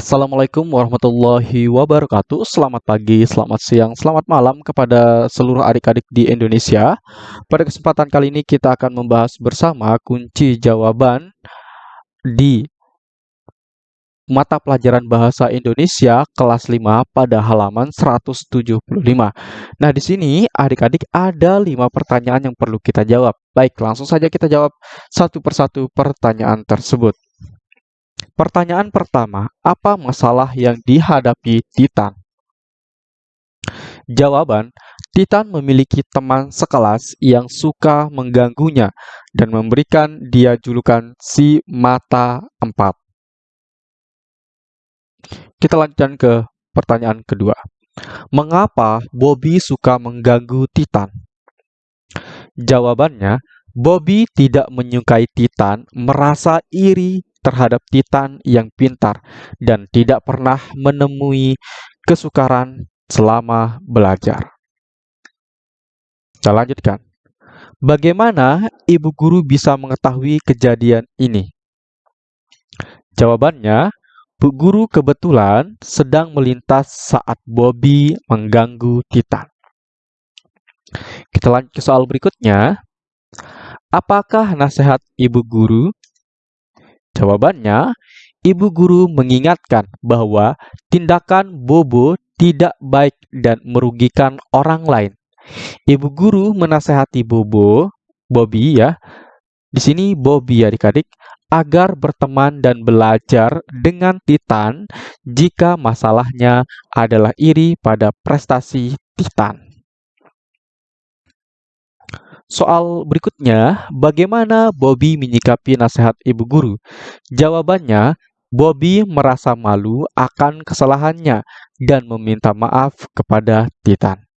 Assalamualaikum warahmatullahi wabarakatuh. Selamat pagi, selamat siang, selamat malam kepada seluruh adik-adik di Indonesia. Pada kesempatan kali ini kita akan membahas bersama kunci jawaban di mata pelajaran bahasa Indonesia kelas 5 pada halaman 175. Nah, di sini adik-adik ada 5 pertanyaan yang perlu kita jawab. Baik, langsung saja kita jawab satu persatu pertanyaan tersebut. Pertanyaan pertama, apa masalah yang dihadapi Titan? Jawaban, Titan memiliki teman sekelas yang suka mengganggunya dan memberikan dia julukan si mata empat. Kita lanjutkan ke pertanyaan kedua. Mengapa Bobby suka mengganggu Titan? Jawabannya, Bobby tidak menyukai Titan merasa iri terhadap Titan yang pintar dan tidak pernah menemui kesukaran selama belajar. Kita lanjutkan. Bagaimana ibu guru bisa mengetahui kejadian ini? Jawabannya, Bu Guru kebetulan sedang melintas saat Bobby mengganggu Titan. Kita lanjut ke soal berikutnya. Apakah nasihat ibu guru Jawabannya, ibu guru mengingatkan bahwa tindakan Bobo tidak baik dan merugikan orang lain. Ibu guru menasehati Bobo, Bobby ya, di sini Bobby ya adik-adik, agar berteman dan belajar dengan Titan jika masalahnya adalah iri pada prestasi Titan. Soal berikutnya, bagaimana Bobby menyikapi nasihat ibu guru? Jawabannya, Bobby merasa malu akan kesalahannya dan meminta maaf kepada Titan.